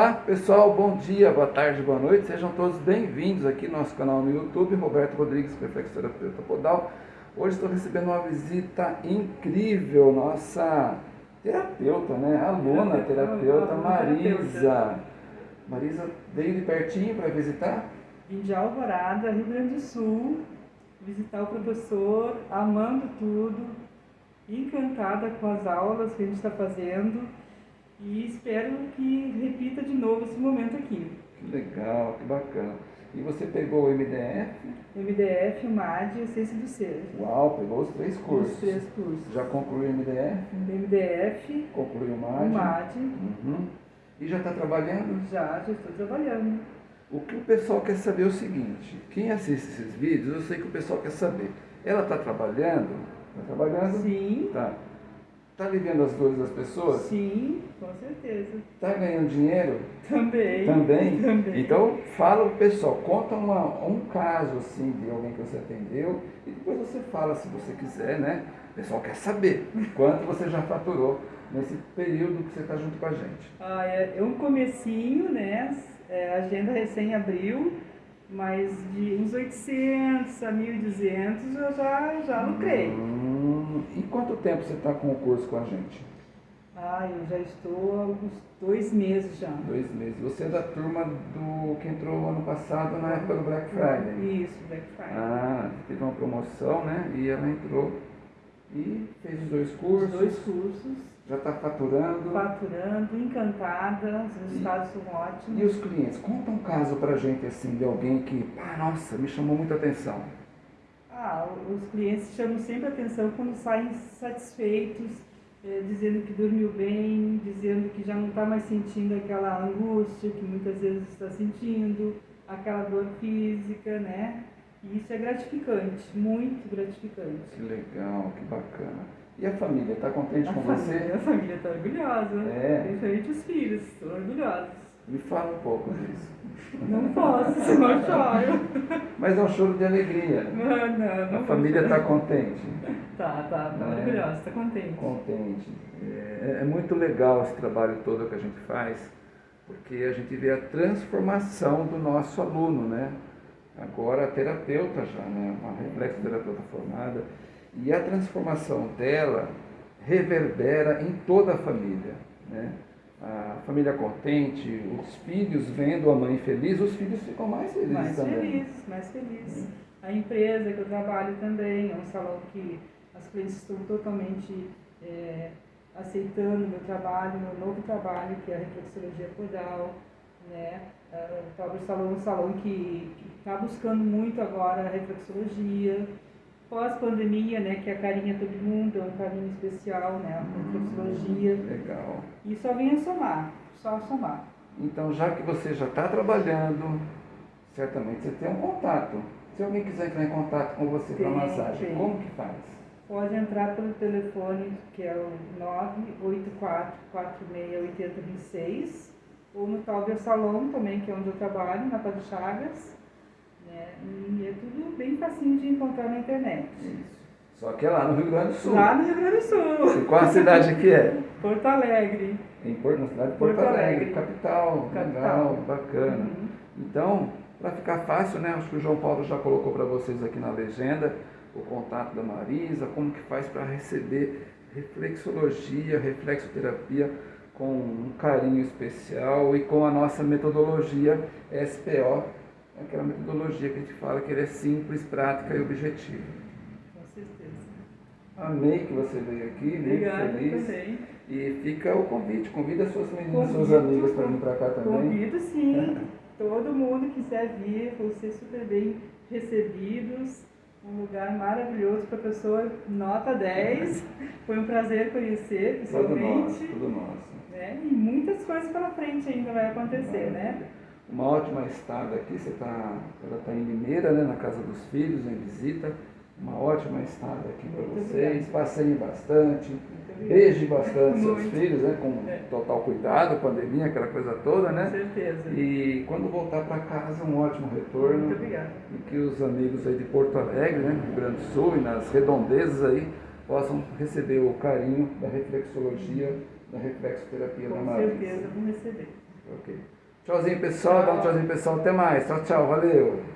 Olá pessoal, bom dia, boa tarde, boa noite, sejam todos bem-vindos aqui no nosso canal no YouTube, Roberto Rodrigues, reflexoterapeuta podal. Hoje estou recebendo uma visita incrível, nossa terapeuta, né? Aluna terapeuta Marisa. Marisa veio de pertinho para visitar? Vim de Alvorada, Rio Grande do Sul, visitar o professor, amando tudo, encantada com as aulas que a gente está fazendo e espero que repita de novo esse momento aqui. Que legal, que bacana. E você pegou o MDF? MDF, o MAD e o Ciência do Ser. Uau, pegou os três cursos. Os três cursos. Já concluiu o MDF? MDF. Concluiu o MAD? O MAD. Uhum. E já está trabalhando? Já, já estou trabalhando. O que o pessoal quer saber é o seguinte, quem assiste esses vídeos, eu sei que o pessoal quer saber. Ela está trabalhando? Está trabalhando? Sim. Tá. Está aliviando as dores das pessoas? Sim, com certeza. Está ganhando dinheiro? Também. Também? Também. Então, fala o pessoal, conta uma, um caso assim de alguém que você atendeu e depois você fala se você quiser, né? O pessoal quer saber quanto você já faturou nesse período que você está junto com a gente. Ah, é, é um comecinho, né? É, a agenda recém abriu, mas de uns 800 a 1.200 eu já, já lucrei. Hum, e quanto tempo você está com o curso com a gente? Ah, eu já estou há uns dois meses já. Dois meses. Você é da turma do que entrou ano passado na época do Black Friday? Isso, Black Friday. Ah, teve uma promoção, né? E ela entrou e fez os dois cursos. Os dois cursos. Já está faturando. Faturando, encantada, os resultados são ótimos. E os clientes? Conta um caso pra gente assim, de alguém que, ah, nossa, me chamou muita atenção. Ah, os clientes chamam sempre atenção quando saem satisfeitos, eh, dizendo que dormiu bem, dizendo que já não está mais sentindo aquela angústia que muitas vezes está sentindo, aquela dor física, né? E isso é gratificante, muito gratificante. Que legal, que bacana. E a família, está contente a com família, você? A família está orgulhosa, é. principalmente os filhos, estão orgulhosos. Me fala um pouco disso. Não posso, senão eu choro. Mas é um choro de alegria. Não, não, não A família está contente? Tá, tá, tá é. orgulhosa, está contente. Contente. É, é muito legal esse trabalho todo que a gente faz, porque a gente vê a transformação do nosso aluno, né? Agora terapeuta já, né? Uma reflexoterapeuta formada. E a transformação dela reverbera em toda a família. Né? A família contente, os filhos vendo a mãe feliz, os filhos ficam mais felizes mais também. Mais felizes, mais felizes. A empresa que eu trabalho também é um salão que as clientes estão totalmente é, aceitando o meu trabalho, meu novo trabalho, que é a reflexologia podal. Né? Uh, o Salão é um salão que está buscando muito agora a reflexologia pós-pandemia, né, que é a carinha todo mundo, é um carinho especial, né, a reflexologia. Hum, legal. E só vinha somar, só somar. Então, já que você já está trabalhando, certamente você tem um contato. Se alguém quiser entrar em contato com você para massagem, tem. como que faz? Pode entrar pelo telefone que é o 984468026 ou no Talber Salão também, que é onde eu trabalho, na Padre Chagas. Né? E é tudo bem facinho de encontrar na internet. Isso. Só que é lá no Rio Grande do Sul. Lá no Rio Grande do Sul. E qual a cidade que é? Porto Alegre. Em Porto, na cidade de Porto, Porto Alegre, Alegre, capital. capital. Legal, bacana. Uhum. Então, para ficar fácil, né? Acho que o João Paulo já colocou para vocês aqui na legenda o contato da Marisa, como que faz para receber reflexologia, reflexoterapia com um carinho especial e com a nossa metodologia SPO, aquela metodologia que a gente fala que ele é simples, prática e objetiva. Com certeza. Amei que você veio aqui, Obrigada, muito feliz. Também. E fica o convite, convida suas meninas, suas amigas para vir para cá também. Convido sim, todo mundo quiser vir, vão ser super bem recebidos. Um lugar maravilhoso, professor, nota 10. Foi um prazer conhecer pessoalmente. Tudo nosso, tudo nosso. Né? E muitas coisas pela frente ainda vai acontecer, né? Uma ótima estada aqui, você tá, ela está em Limeira, né, na casa dos filhos, em visita. Uma ótima estada aqui para vocês. Passeiem bastante, beijem bastante Muito. seus filhos, né, com é. total cuidado, pandemia, aquela coisa toda, né? Com certeza. E quando voltar para casa, um ótimo retorno. Muito obrigada. E que os amigos aí de Porto Alegre, né, Rio Grande do Sul e nas redondezas aí, possam receber o carinho da reflexologia, da reflexoterapia com da Marisa. Com certeza vão receber. Ok. Tchauzinho, pessoal. Dá um tchauzinho, pessoal. Até mais. Tchau, tchau. Valeu.